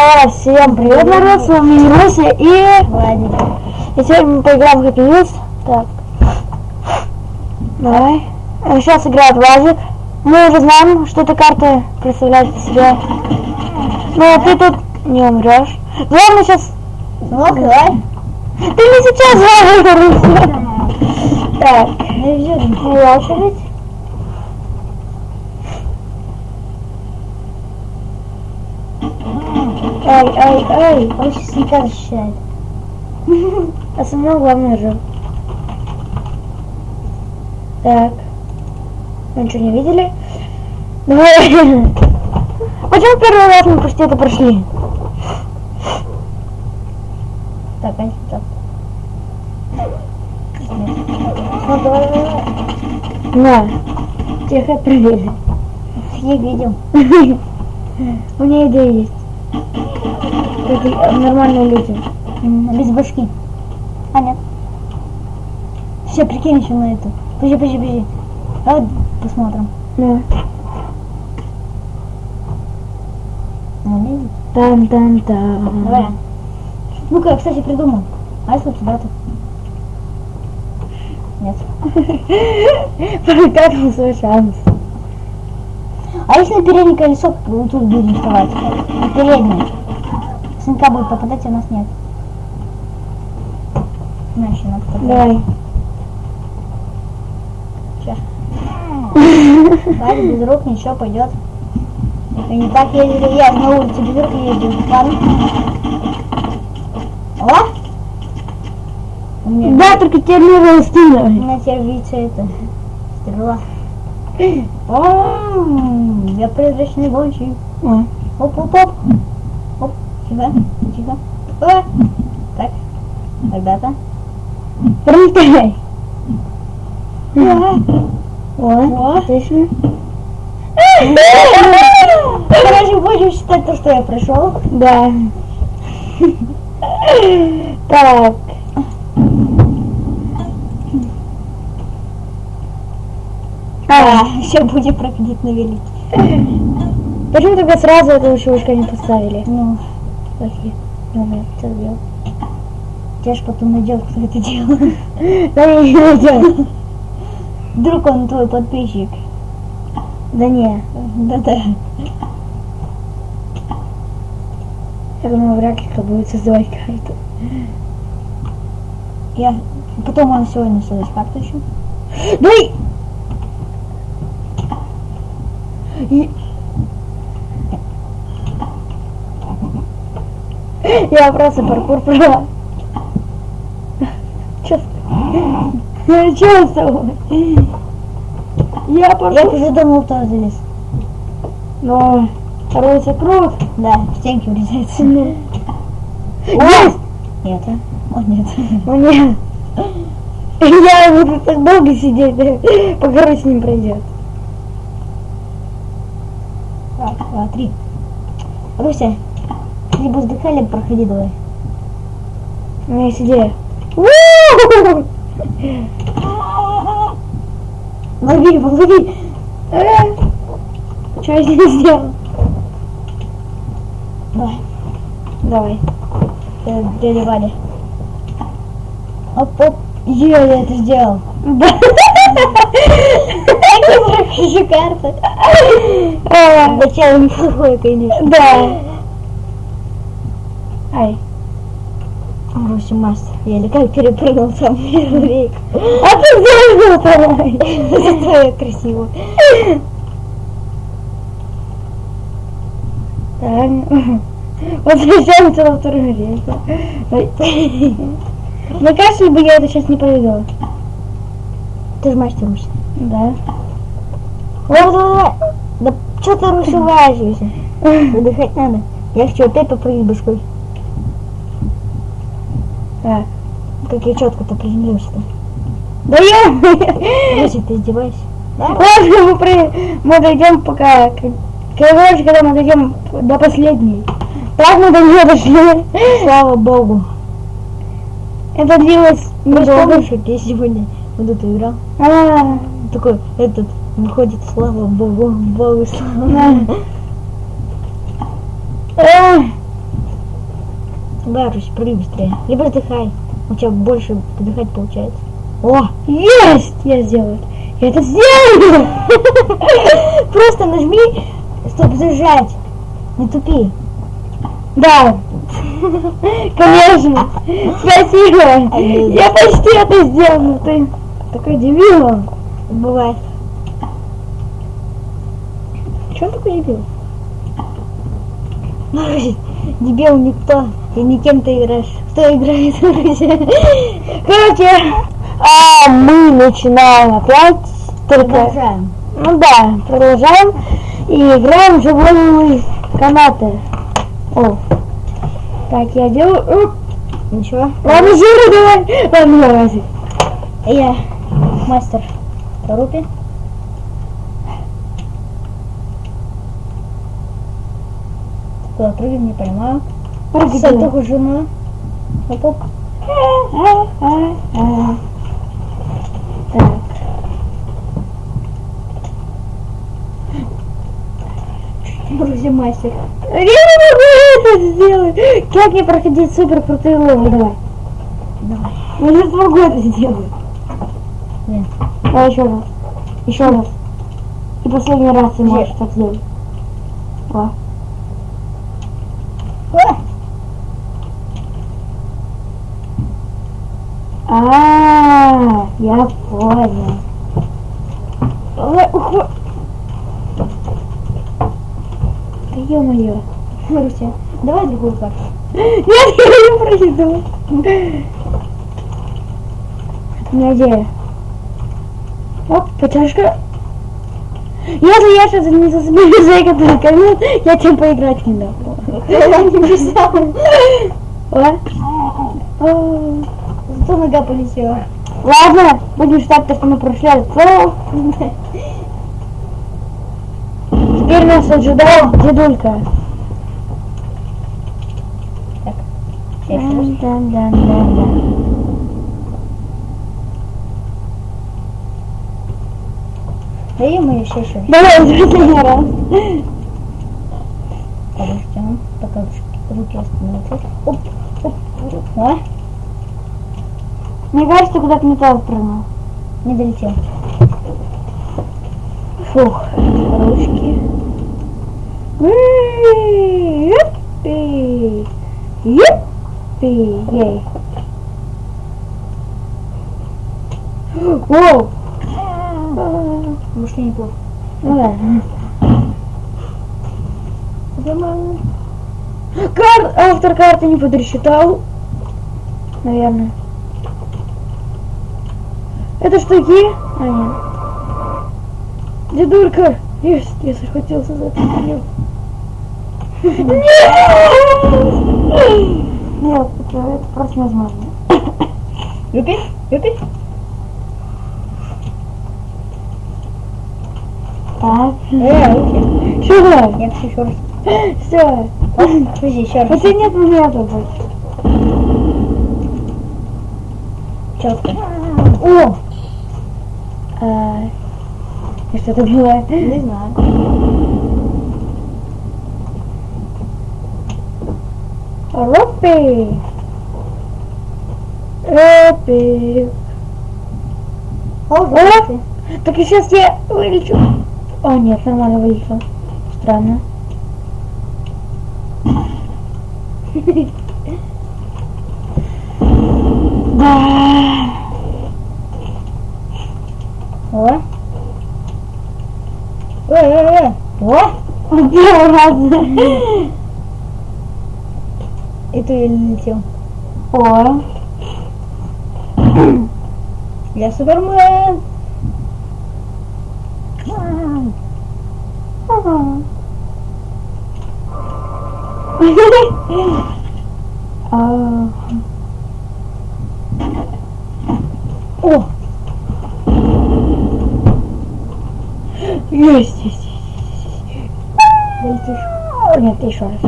А, всем привет, народ, с вами Руся и... Владик. И сегодня мы поиграем в Happy. Так. Давай. Сейчас играет Владик. Мы уже знаем, что эта карта представляет из себя. Но ты тут не умрешь. Мы сейчас... Ну, давай. Ты не сейчас Руся. Так, моя очередь. Ай, ай, ай. Он сейчас слегка защищает. А самого главное же. Так. Вы ничего не видели? Давай. Почему первый раз мы почти это прошли? Так, а так. Ну, давай, давай. На. Тихо, проверили. Я видел. У меня идея есть. Это нормальные люди. Без башки. А, нет. Все, прикинь еще на эту. Подожди, подожди, подожди. Давай посмотрим. Ну. Ну, не видит. Там-там-там. Давай. Ну-ка, я, кстати, придумал. А если у тебя тут? Нет. Прокатывал свой шанс. А если на переднее колесо тут будем вставать? Переднее. Сынка будет попадать, а у нас нет. На, еще надо попадать. Давай. Валя без рук ничего пойдет. И не так ездили, я на улице без рук ездил. Ладно? О! У меня, Да, только теперь не у стеной. меня теперь видится это. Стрела. О, я призрачный гонщик. О. Тихо, тихо. О, так, ребята. Пролетай. О, отлично. Короче, будем считать то, что я прошел. Да. Так. А, все будем проходить на велике. Почему только сразу этого чувачка не поставили? Ну, Плохие. Ну, я это сделал. я ж потом найдет, кто это делал. Да не, не найдем. Вдруг он твой подписчик. Да не. Да-да. Я думаю, вряд ли кто будет создавать карту. Я... Потом он сегодня создать карту еще. Дай! И- Я просто паркур с- Чё с тобой? Я Я пошел. уже думал, кто залез. Но второй крут. Да, в стенки врезается. Есть! Нет. О, нет. Мне. Я буду так долго сидеть, пока Русь не пройдет. Раз, два, три. Руся, либо вздыхай, либо проходи давай. У меня есть идея. Лови его, лови. Что я здесь сделал? Давай. Давай. Э, Дядя Валя. Оп, оп. Е, я это сделал. Какие карты. А, Начало неплохое, конечно. Да. Ай. Руся мастер. Я как перепрыгнул там первый рейк. А ты сделал второй. Зато я красиво. Так. Возвращаемся во вторую рейку. Ой. Мне кажется, либо я это сейчас не пройду. Ты же мастер, Руся. Да. Давай, давай, давай. Да что ты, Руся, важишься? Выдыхать надо. Я хочу опять попрыгать башкой. Так. Как я четко-то приземлился-то. Да я... Руся, ты издеваешься? Ладно, мы, при... мы дойдем пока... Короче, когда мы дойдем до последней. Так мы до нее дошли. Слава богу. Это длилось Ты недолго. помнишь, я сегодня вот эту играл? А, Такой, этот, выходит, слава богу, богу слава. Да. Э, Давай, Русь, прыгай быстрее. Либо вздыхай. У тебя больше вдыхать получается. О, есть! Я сделал это. Я это сделал! Просто нажми, чтобы зажать. Не тупи. Да. Конечно. Спасибо. Я почти это сделал, но ты такой дебил. Бывает. Че он такой дебил? Дебил никто. И никем ты играешь. Кто играет? Короче, а мы начинаем опять. Только, Продолжаем. ну да, продолжаем. И играем в живой канаты. О. Так, я делаю... Оп. Ничего. Ладно, Жира, давай. Ладно, давай. Я мастер Рупи. Куда прыгаем, не понимаю. Прыгай, Сальтуху жена. А-а-а. Так. Маруся мастер. Я не могу это сделать. Как мне проходить супер крутые ловы? Давай. Давай. Я не смогу это сделать. Нет. Давай еще раз. Еще раз. И последний раз ты можешь так сделать. О. А! Я понял. Да ё-моё. Маруся, давай другую карту. Нет, я не пройду. У меня. Оп, потяжка. Если я сейчас не засмею за который камин, я тебе поиграть не дам. О. О. Зато нога полетела. Ладно, будем считать то, что мы прошли этот флоу. Теперь нас ожидает дедулька. Я. Дан-дан-дан-дан. Да ё-моё, еще еще. Давай, последний раз. Подождем, пока руки- остановятся. Оп, оп. О, Мне кажется, куда-то не то прыгнул. не долетел. Фух. Ручки. Юппи. Юппи. Ей. Воу. Вышли неплохо. Ну ладно. Кар... Автор карты не подрасчитал. Наверное. Это штуки? А, нет. Дедулька! Есть, я захватился за это видео. Нет! Нет, это, это просто невозможно. Юпи, юпи. Так. Э, руки. Сюда! Нет, еще раз. Все. Подожди, еще раз. Хотя нет момента больше. Четко. О, А, и что это было? не знаю. Ропи! Ропи! О! Так и сейчас я вылечу. О, нет, нормально вылечил. Странно. Да. О. Э, э, э. О. Первый раз. И ты летел. О. Я Супермен. Ага. А, О, Есть, есть, есть. долетишь. Нет, еще раз.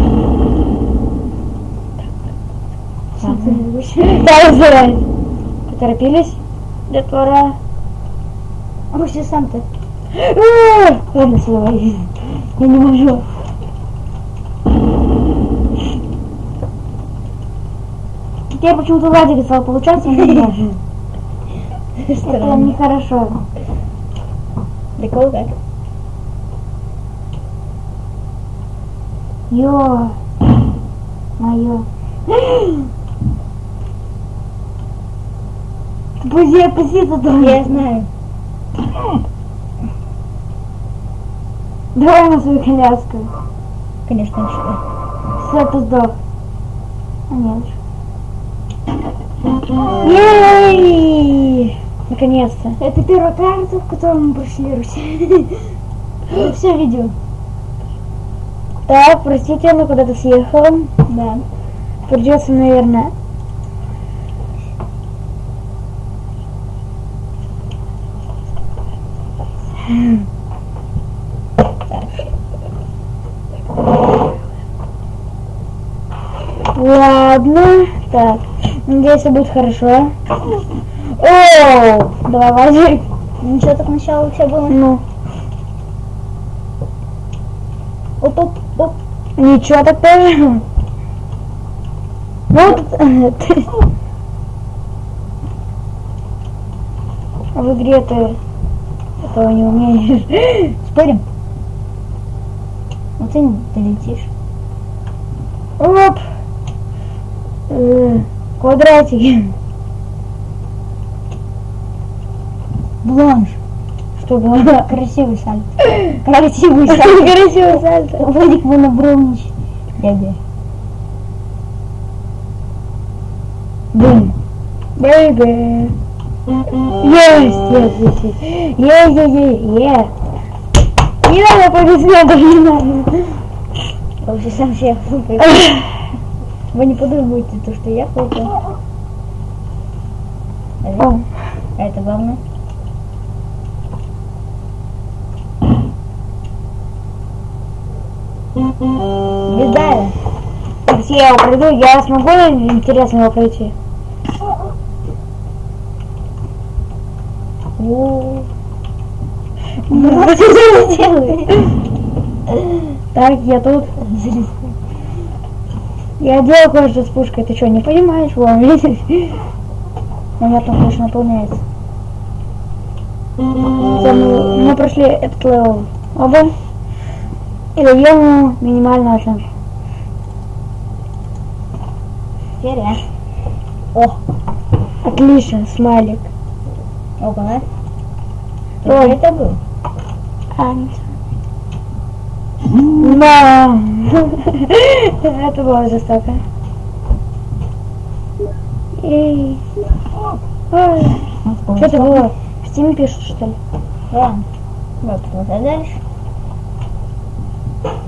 Да, разбирай. Поторопились? Детвора. Руси сам ты. А, Ладно, давай. Я не могу. теперь почему-то Владик стал получаться у меня. Это нехорошо. Кого как? Ё. Моё. Друзья, опусти туда. Я знаю. Давай на свою коляску. Конечно, что. Все, ты сдох. А нет. Ей! Наконец-то. Это первая карта, в которой мы прошли Русь. Все видео. Так, простите, но куда-то съехал. Да. Придется, наверное. Ладно, так. Надеюсь, все будет хорошо. О, давай, Вадик. Ничего так сначала все было. Ну, Оп, оп, оп. ничего так тоже. Ну, тут- ты- А в игре ты этого не умеешь. Спорим? Вот ты не долетишь. Оп. Квадратики. Бланш. Что было? Красивый сальто. Красивый сальто. Красивый сальто. Владик Монобровнич. Дядя. Бум. Бэйбэ. Есть, есть, есть, есть. Е, е, е, е. Не надо аплодисментов, не надо. Лучше сам себе хлопает. Вы не подумайте, то, что я. О, А это главное. Звезда. Если я пройду, я смогу интересно его пройти? Ну, что ты делаешь? Так, я тут. Я делал кое-что с пушкой. Ты что, не понимаешь? Вон, видишь? У меня там точно наполняется. Всё, мы, мы прошли этот level. Оба. И даем ему минимальную оценку. Серия. О, Отлично, смайлик. опа, да? Ой. Что это был? А, нет. Да. Это было жестоко. Эй. Что это было? В Steam пишут, что ли? Да. Вот, продолжай дальше.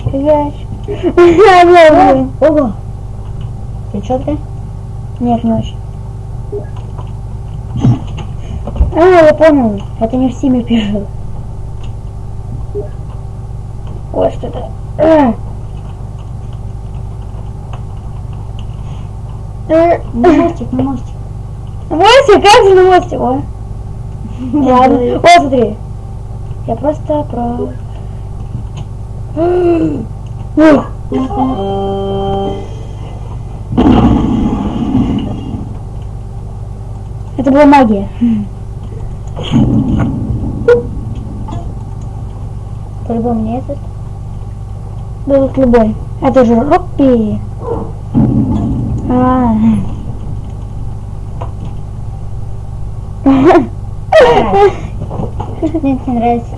Фигач. А. Ого. Ты четко? Нет, не очень. А, я понял. Это не в Steam пишут. Ой, что это? А. На мостик, на мостик. Мостик, как же на мостик? О. Ладно. О, смотри. Я просто про... Ух. Это была магия. По-любому не этот. Их любой. Это же Роппи. А. Мне это не нравится.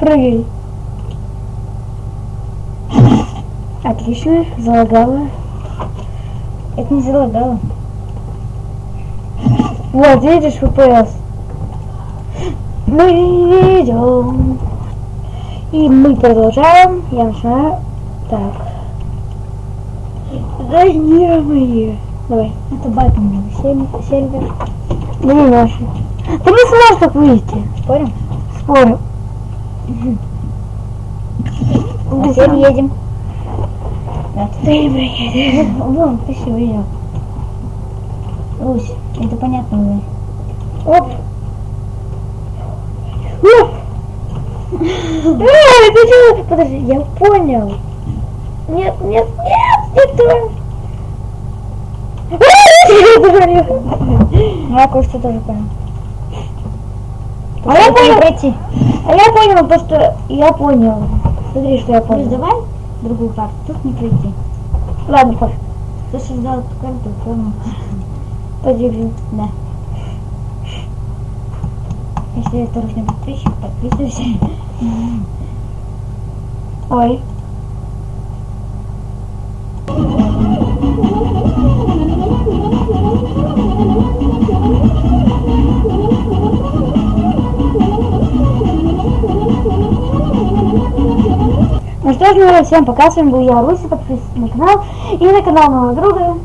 Прыгай. Отлично, залагала. Это не залагало. Вот, видишь, FPS. Мы идем. И мы продолжаем. Я начинаю. Так. Зонируемые. Давай. Это сер- сервер. Да не наши. Ты не сможешь так выйти. Спорим? Спорю. А теперь едем. Да. Ты приедешь. Вон, красиво видел. Русь, это понятно уже. Оп. Оп. Эй, ты чего? Подожди, я понял. Нет, нет, нет, не то. Я кое-что тоже понял. А я понял. пройти. А я понял, то что я понял. Смотри, что я понял. давай другую карту. Тут не пройти. Ладно, пофиг. Ты создал эту карту, понял. Подержи. Да. Если это ручной подписчик, подписывайся. Ой. Ну что ж, ну, всем пока, с вами был я, Руси, подписывайтесь на канал и на канал моего друга